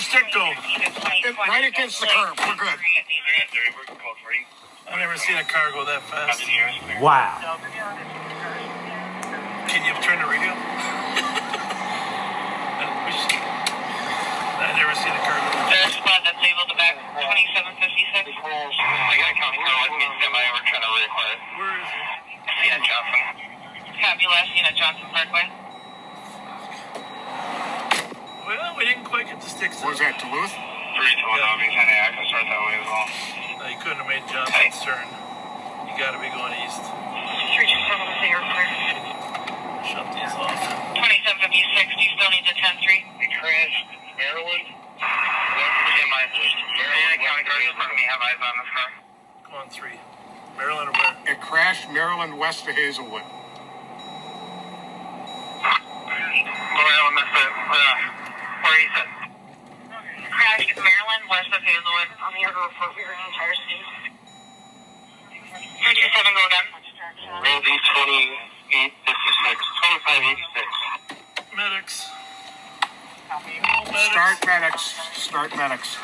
Where'd your go? Right against the curb. We're good. I've never seen a car go that fast. wow. Can you turn the radio? We I've never seen a car go that There's a squad that's able to back 2756. We got County Car with me semi. We're trying to reacquire. fast. Where is it? Scene Johnson. Copy last scene Johnson Parkway. Well, we didn't quite get the sticks. What was that, Duluth? 3 to 1, I'll be sending access start that way as well. No, you couldn't have made Johnson's turn. You gotta be going east. 327 to your clear. Shut these off. 2756, do you still need the 10 3? They crashed Maryland. Yeah, my Mariana County Guards in front of me have eyes on this car. Come on, three. Maryland or where? It crashed Maryland west of Hazelwood. Maryland, that's it. Uh, where is it? Crash at Maryland, west of Hazelwood. I'm here to report your entire scene. 327, go again. Roll D 2856. 2586. Medics. Start medics. Start medics.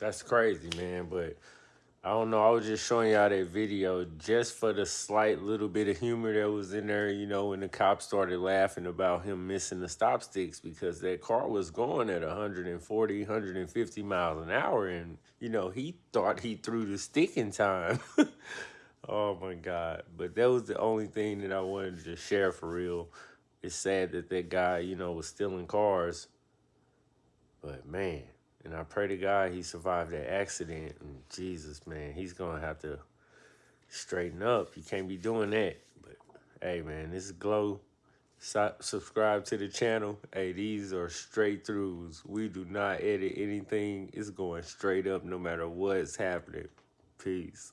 That's crazy, man. But I don't know. I was just showing y'all that video just for the slight little bit of humor that was in there, you know, when the cops started laughing about him missing the stop sticks because that car was going at 140, 150 miles an hour. And, you know, he thought he threw the stick in time. oh, my God. But that was the only thing that I wanted to share for real. It's sad that that guy, you know, was stealing cars. But, man. And I pray to God he survived that accident. And Jesus, man, he's gonna have to straighten up. You can't be doing that. But hey, man, this is Glow. Su- subscribe to the channel. Hey, these are straight throughs. We do not edit anything. It's going straight up no matter what's happening. Peace.